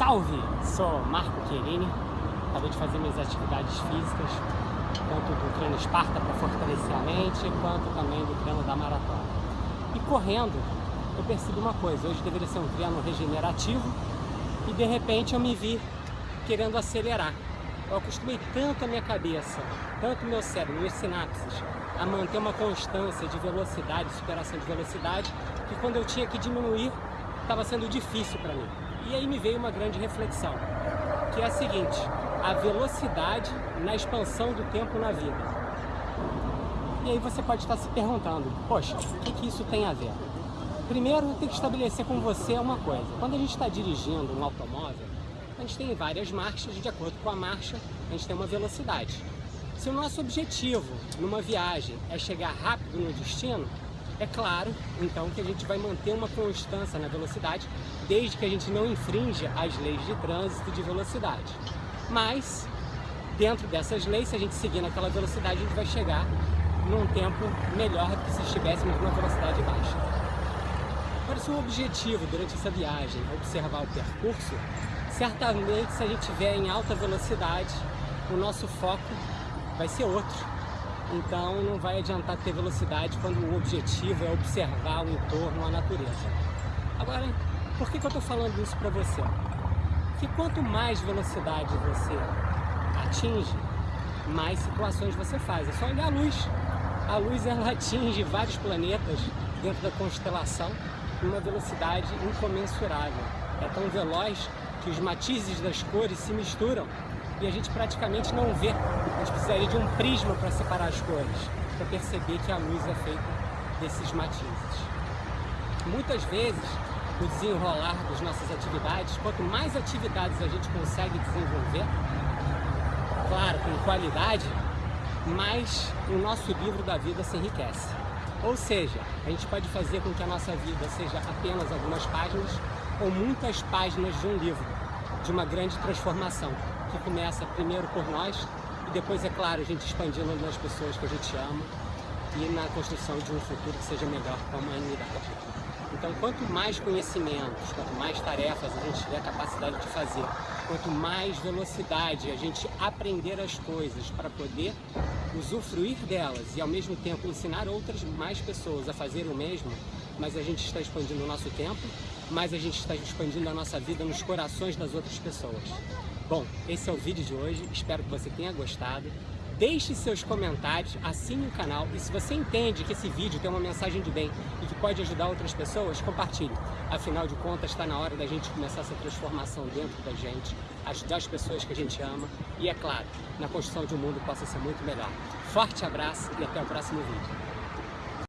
Salve! Sou Marco Querini, acabei de fazer minhas atividades físicas, tanto do treino Esparta para fortalecer a mente, quanto também do treino da maratona. E correndo, eu percebi uma coisa, hoje deveria ser um treino regenerativo e de repente eu me vi querendo acelerar. Eu acostumei tanto a minha cabeça, tanto o meu cérebro, minhas sinapses, a manter uma constância de velocidade, superação de velocidade, que quando eu tinha que diminuir, estava sendo difícil para mim. E aí me veio uma grande reflexão, que é a seguinte, a velocidade na expansão do tempo na vida. E aí você pode estar se perguntando, poxa, o que, que isso tem a ver? Primeiro, tem que estabelecer com você uma coisa. Quando a gente está dirigindo um automóvel, a gente tem várias marchas, de acordo com a marcha, a gente tem uma velocidade. Se o nosso objetivo numa viagem é chegar rápido no destino, é claro, então, que a gente vai manter uma constância na velocidade, desde que a gente não infrinja as leis de trânsito de velocidade. Mas, dentro dessas leis, se a gente seguir naquela velocidade, a gente vai chegar num tempo melhor do que se estivéssemos numa velocidade baixa. Se o objetivo durante essa viagem é observar o percurso, certamente se a gente estiver em alta velocidade, o nosso foco vai ser outro então não vai adiantar ter velocidade quando o objetivo é observar o entorno, a natureza. Agora, por que, que eu estou falando isso para você? Que quanto mais velocidade você atinge, mais situações você faz. É só olhar a luz. A luz ela atinge vários planetas dentro da constelação numa velocidade incomensurável. É tão veloz que os matizes das cores se misturam e a gente praticamente não vê. A gente precisaria de um prisma para separar as cores, para perceber que a luz é feita desses matizes. Muitas vezes, no desenrolar das nossas atividades, quanto mais atividades a gente consegue desenvolver, claro, com qualidade, mais o nosso livro da vida se enriquece. Ou seja, a gente pode fazer com que a nossa vida seja apenas algumas páginas ou muitas páginas de um livro, de uma grande transformação que começa primeiro por nós e depois, é claro, a gente expandindo nas pessoas que a gente ama e na construção de um futuro que seja melhor para a humanidade. Então, quanto mais conhecimentos, quanto mais tarefas a gente tiver capacidade de fazer, quanto mais velocidade a gente aprender as coisas para poder usufruir delas e ao mesmo tempo ensinar outras mais pessoas a fazer o mesmo, mas a gente está expandindo o nosso tempo, mais a gente está expandindo a nossa vida nos corações das outras pessoas. Bom, esse é o vídeo de hoje, espero que você tenha gostado. Deixe seus comentários, assine o canal e se você entende que esse vídeo tem uma mensagem de bem e que pode ajudar outras pessoas, compartilhe. Afinal de contas, está na hora da gente começar essa transformação dentro da gente, ajudar as pessoas que a gente ama e, é claro, na construção de um mundo que possa ser muito melhor. Forte abraço e até o próximo vídeo.